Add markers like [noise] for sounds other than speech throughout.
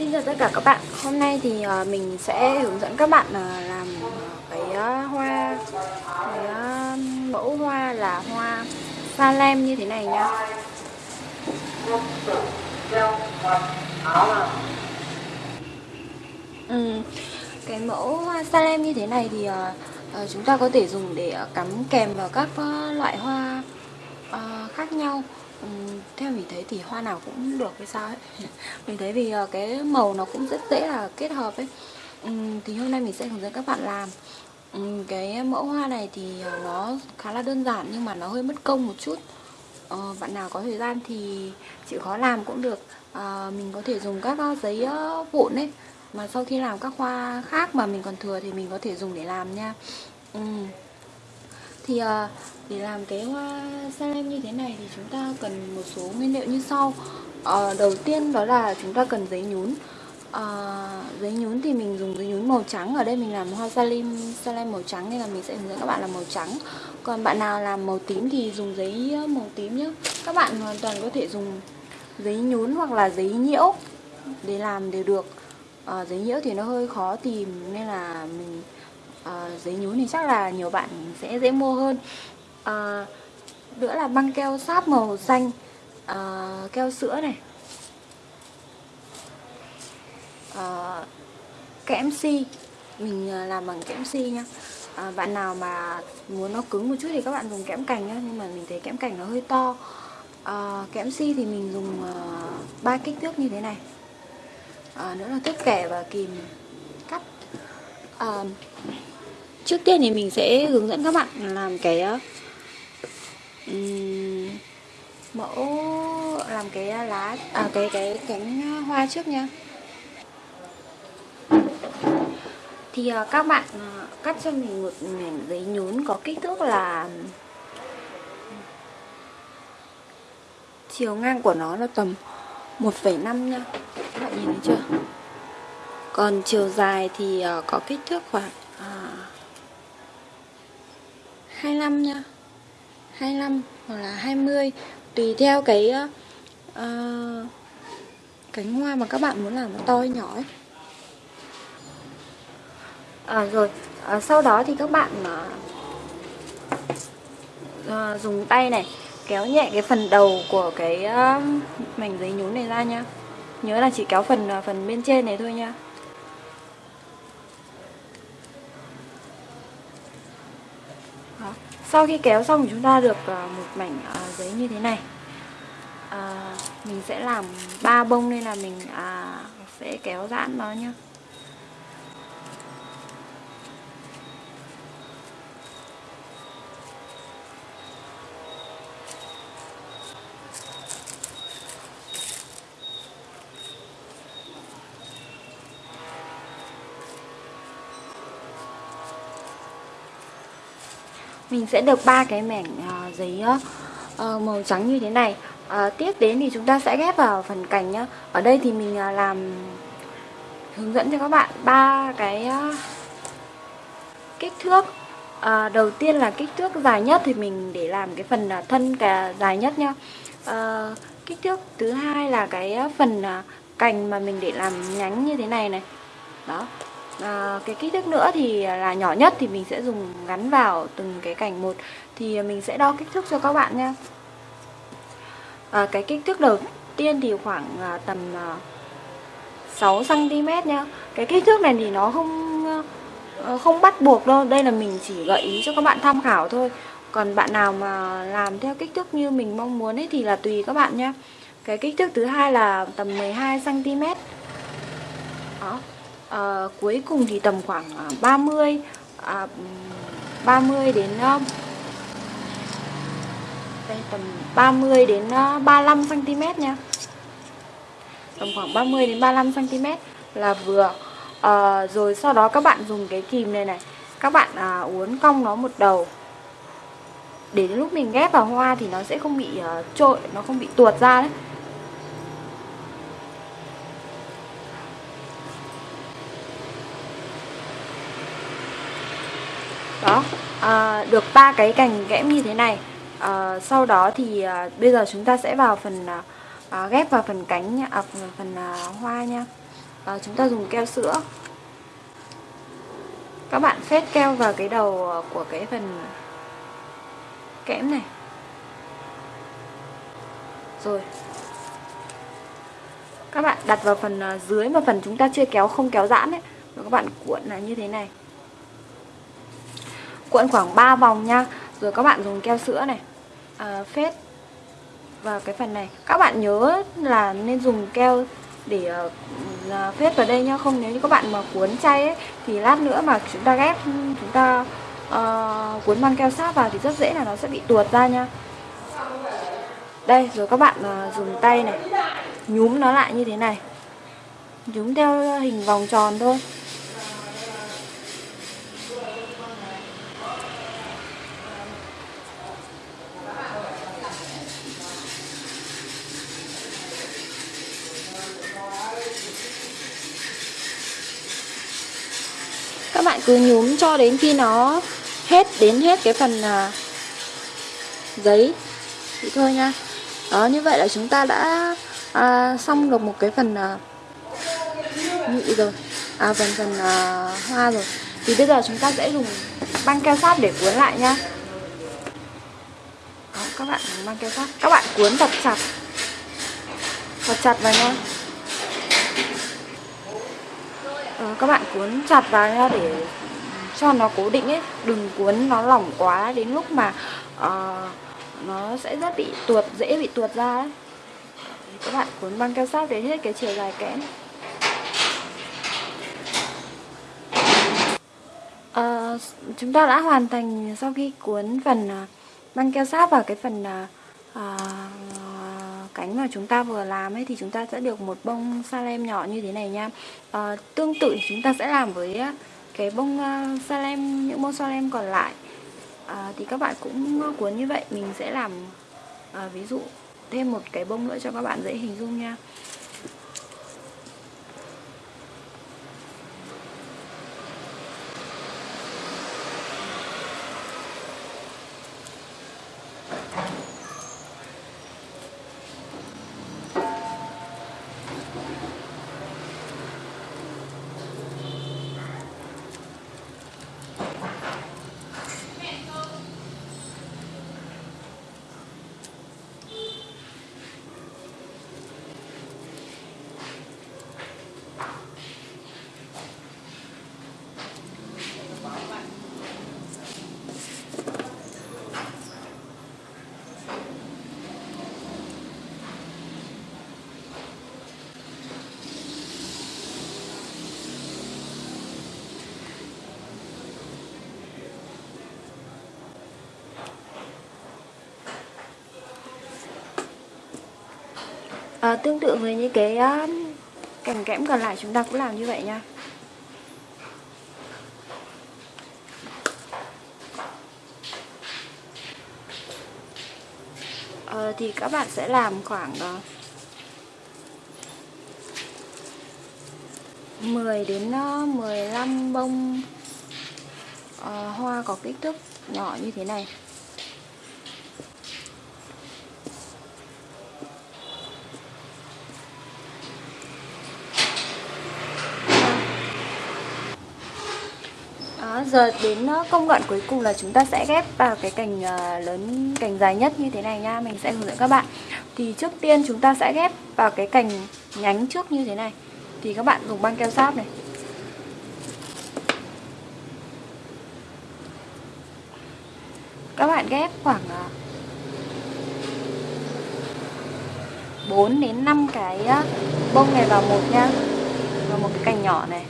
Xin chào tất cả các bạn. Hôm nay thì ờ, mình sẽ hướng dẫn các bạn ờ, làm cái ờ, hoa Cái mẫu hoa là hoa pha lem như thế này nhá. Ừ, Cái mẫu hoa pha lem như thế này thì chúng ta có thể dùng để cắm kèm vào các loại hoa uh, khác nhau. Um, theo mình thấy thì hoa nào cũng được hay sao ấy. [laughs] Mình thấy vì uh, cái màu nó cũng rất dễ là kết hợp ấy. Um, thì hôm nay mình sẽ hướng dẫn các bạn làm. Um, cái mẫu hoa này thì ờ, nó khá là đơn giản nhưng mà nó hơi mất công một chút. Uh, bạn nào có thời gian thì chịu khó làm cũng được. Uh, mình có thể dùng các giấy vụn ấy. Mà sau khi làm các hoa khác mà mình còn thừa thì mình có thể dùng để làm nha. Um, thì ờ, để làm cái ờ, hoa salem như thế này thì chúng ta cần một số nguyên liệu như sau. À, Đầu tiên đó là chúng ta cần giấy nhún. À, Giấy nhún thì mình dùng giấy nhún màu trắng. Ở đây mình làm hoa salem, salem màu trắng nên là mình sẽ hướng dẫn các bạn làm màu trắng. Còn bạn nào làm màu tím thì dùng giấy màu tím nhé Các bạn hoàn toàn có thể dùng giấy nhún hoặc là giấy nhiễu để làm đều được. À, Giấy nhiễu thì nó hơi khó tìm nên là mình à, giấy nhún thì chắc là nhiều bạn sẽ dễ mua hơn. À, nữa là băng keo sáp màu xanh. À, keo sữa này. À, kẽm si. Mình làm bằng kẽm si nhá. À, bạn nào mà muốn nó cứng một chút thì các bạn dùng kẽm cành nhá nhưng mà mình thấy kẽm cành nó hơi to. À, kẽm si thì mình dùng ba uh, kích thước như thế này. À, nữa là thước kẻ và kìm cắt. À, trước tiên thì mình sẽ hướng dẫn các bạn làm cái ờ, mẫu làm cái ờ, lá à cái cái cánh ờ, hoa trước nha thì uh, các bạn uh, cắt cho mình một mảnh giấy nhún có kích thước là chiều ngang của nó là tầm 1,5 nha các bạn nhìn thấy chưa? Còn chiều dài thì uh, có kích thước khoảng uh, 25 nha. 25 hoặc là 20 tùy theo cái ờ, ờ, uh, cánh hoa mà các bạn muốn làm nó to hay nhỏ ấy. À, rồi. À, sau đó thì các bạn mà uh, dùng tay này kéo nhẹ cái phần đầu của cái uh, mảnh giấy nhún này ra nha. Nhớ là chỉ kéo phần uh, phần bên trên này thôi nha. Sau khi kéo xong chúng ta được ờ, một mảnh ờ, giấy như thế này. Ờ, mình sẽ làm ba bông nên là mình à, sẽ kéo giãn nó nhá. Mình sẽ được ba cái mảnh uh, à, giấy uh, màu trắng như thế này. Uh, tiếp đến thì chúng ta sẽ ghép vào phần cành nhá. Ở đây thì mình uh, làm hướng dẫn cho các bạn ba cái uh, kích thước. Uh, đầu tiên là kích thước dài nhất thì mình để làm cái phần uh, thân cả dài nhất nhá. Uh, kích thước thứ hai là cái phần uh, cành mà mình để làm nhánh như thế này này. Đó à, cái kích thước nữa thì là nhỏ nhất thì mình sẽ dùng gắn vào từng cái cành một. Thì mình sẽ đo kích thước cho các bạn nha. À, cái kích thước đầu tiên thì khoảng à, tầm à, 6 cm nha. Cái kích thước này thì nó không à, không bắt buộc đâu. Đây là mình chỉ gợi ý cho các bạn tham khảo thôi. Còn bạn nào mà làm theo kích thước như mình mong muốn ấy thì là tùy các bạn nhé cái kích thước thứ hai là tầm 12 cm đó à, cuối cùng thì tầm khoảng ờ, 30 à, 30 đến ờ, đây tầm 30 đến 35 cm nha. Tầm khoảng 30 đến 35 cm là vừa. À, rồi sau đó các bạn dùng cái kìm này này các bạn à, uốn cong nó một đầu. Để đến lúc mình ghép vào hoa thì nó sẽ không bị uh, trội nó không bị tuột ra đấy. Đó. À, được ba cái cành ghẽm như thế này. À, sau đó thì à, bây giờ chúng ta sẽ vào phần à, à ghép vào phần cánh à, phần à, hoa nha. À, chúng ta dùng keo sữa. Các bạn phết keo vào cái đầu của cái phần kẽm này. Rồi. Các bạn đặt vào phần à, dưới mà phần chúng ta chưa kéo không kéo giãn ấy. Rồi các bạn cuộn là như thế này cuộn khoảng 3 vòng nha. Rồi các bạn dùng keo sữa này à, phết. Vào cái phần này các bạn nhớ là nên dùng keo để uh, phết vào đây nhá không nếu như các bạn mà cuốn chay ấy thì lát nữa mà chúng ta ghép chúng ta uh, cuốn băng keo sáp vào thì rất dễ là nó sẽ bị tuột ra nha. Đây rồi các bạn uh, dùng tay này nhúm nó lại như thế này. Nhúm theo hình vòng tròn thôi. Bạn cứ nhúm cho đến khi nó hết đến hết cái phần à, giấy. Thì thôi nha. Đó như vậy là chúng ta đã à, xong được một cái phần à, nhụy rồi. À phần phần à, hoa rồi. Thì bây giờ chúng ta sẽ dùng băng keo sát để cuốn lại nha. Đó, các bạn băng keo sát. Các bạn cuốn thật chặt. Thật chặt vào nha Ờ, Ờ, các bạn cuốn chặt vào nha để cho nó cố định ấy. Đừng cuốn nó lỏng quá đến lúc mà uh, nó sẽ rất bị tuột dễ bị tuột ra ấy. Các bạn cuốn băng keo sáp đến hết cái chiều dài kẽm uh, ờ, chúng ta đã hoàn thành sau khi cuốn phần uh, băng keo sáp vào cái phần uh, cánh mà chúng ta vừa làm ấy thì chúng ta sẽ được một bông salem nhỏ như thế này nha. À, tương tự chúng ta sẽ làm với ờ, cái bông uh, salem những bông salem còn lại. À, thì các bạn cũng cuốn như vậy mình sẽ làm à, ví dụ thêm một cái bông nữa cho các bạn dễ hình dung nha. À, tương tự với những cái ờ, uh, cành kẽm còn lại chúng ta cũng làm như vậy nha. À, thì các bạn sẽ làm khoảng uh, 10 đến 15 bông uh, hoa có kích thước nhỏ như thế này. Giờ đến ờ, công đoạn cuối cùng là chúng ta sẽ ghép vào cái cành ờ, lớn, cành dài nhất như thế này nha. Mình sẽ hướng dẫn các bạn. Thì trước tiên chúng ta sẽ ghép vào cái cành nhánh trước như thế này. Thì các bạn dùng băng keo sáp này. Các bạn ghép khoảng ờ, 4 đến 5 cái bông này vào một nha. Vào một cái cành nhỏ này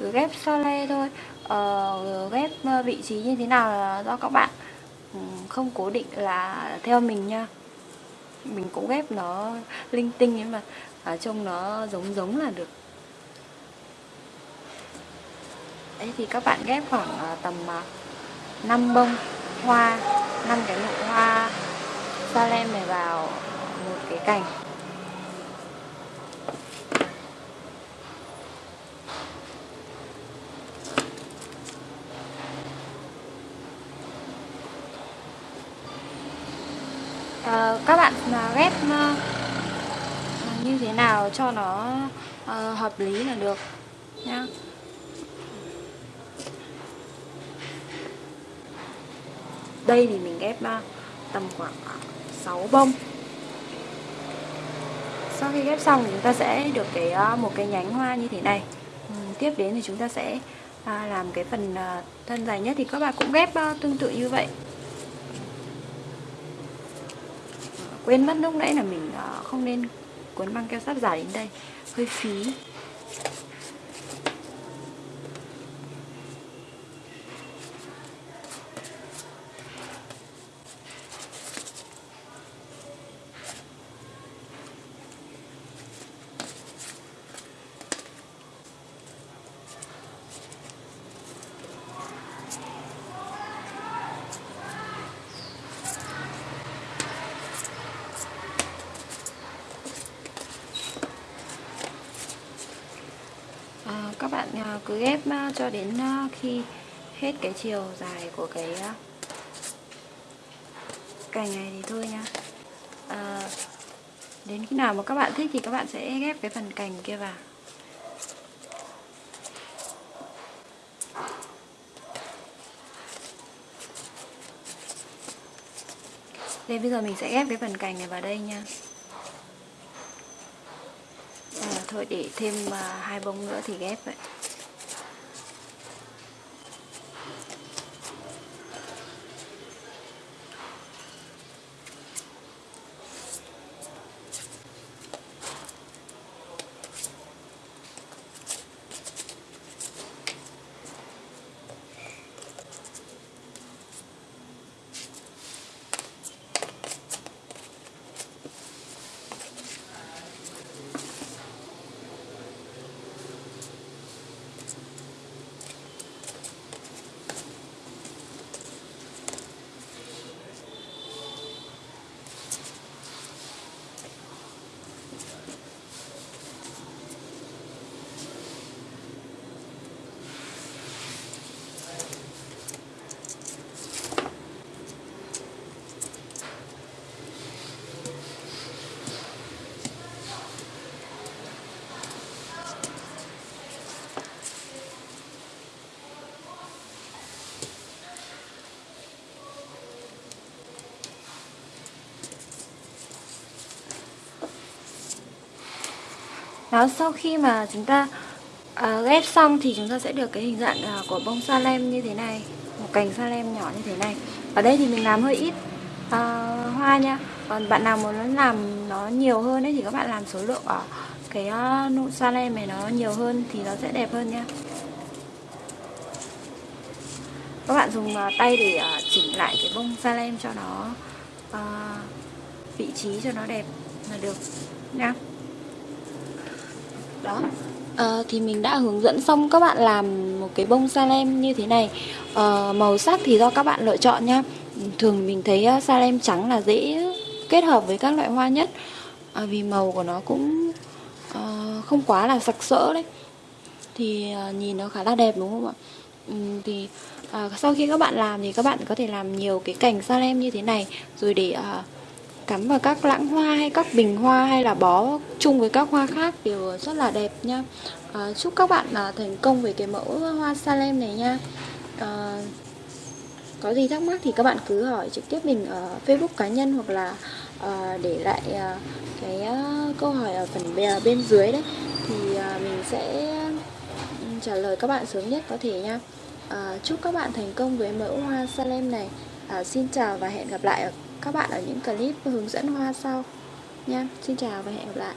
cứ ghép sole thôi. Ờ, ghép ờ, vị trí như thế nào là do các bạn ừ, không cố định là theo mình nha. Mình cũng ghép nó linh tinh nhưng mà ở trông nó giống giống là được. Đấy thì các bạn ghép khoảng ờ, tầm ờ, 5 bông hoa 5 cái nụ hoa salem này vào một cái cành à, các bạn ghép à, như thế nào cho nó uh, hợp lý là được nhá. Đây thì mình ghép uh, tầm khoảng 6 bông. Sau khi ghép xong thì chúng ta sẽ được cái một cái nhánh hoa như thế này. Ừ, tiếp đến thì chúng ta sẽ à, làm cái phần à, thân dài nhất thì các bạn cũng ghép à, tương tự như vậy. Quên mất lúc nãy là mình à, không nên cuốn băng keo sáp giả đến đây. Hơi phí à, các bạn à, cứ ghép ờ, cho đến ờ, khi hết cái chiều dài của cái ờ, cành này thì thôi nha. À, đến khi nào mà các bạn thích thì các bạn sẽ ghép cái phần cành kia vào. Đây bây giờ mình sẽ ghép cái phần cành này vào đây nha. Thôi để thêm uh, hai bông nữa thì ghép vậy. Đó, sau khi mà chúng ta uh, ghép xong thì chúng ta sẽ được cái hình dạng uh, của bông sa lem như thế này Một cành sa lem nhỏ như thế này. Ở đây thì mình làm hơi ít uh, hoa nha. Còn bạn nào muốn làm nó nhiều hơn ấy thì các bạn làm số lượng ở cái uh, nụ sa lem này nó nhiều hơn thì nó sẽ đẹp hơn nha. Các bạn dùng uh, tay để uh, chỉnh lại cái bông sa lem cho nó uh, vị trí cho nó đẹp là được nha đó. À, thì mình đã hướng dẫn xong các bạn làm một cái bông salem như thế này. À, màu sắc thì do các bạn lựa chọn nha. Thường mình thấy ờ, salem trắng là dễ kết hợp với các loại hoa nhất. À, vì màu của nó cũng à, không quá là sặc sỡ đấy. Thì à, nhìn nó khá là đẹp đúng không ạ? Ừ, thì à, sau khi các bạn làm thì các bạn có thể làm nhiều cái cành salem như thế này. Rồi để à, cắm vào các lãng hoa hay các bình hoa hay là bó chung với các hoa khác đều rất là đẹp nha. À, chúc các bạn à, thành công với cái mẫu hoa salem này nha. À, có gì thắc mắc thì các bạn cứ hỏi trực tiếp mình ở facebook cá nhân hoặc là à, để lại à, cái à, câu hỏi ở phần bên, bên dưới đấy. Thì à, mình sẽ trả lời các bạn sớm nhất có thể nha. À, chúc các bạn thành công với mẫu hoa salem này. À, xin chào và hẹn gặp lại ở các bạn ở những clip hướng dẫn hoa sau nha. Xin chào và hẹn gặp lại.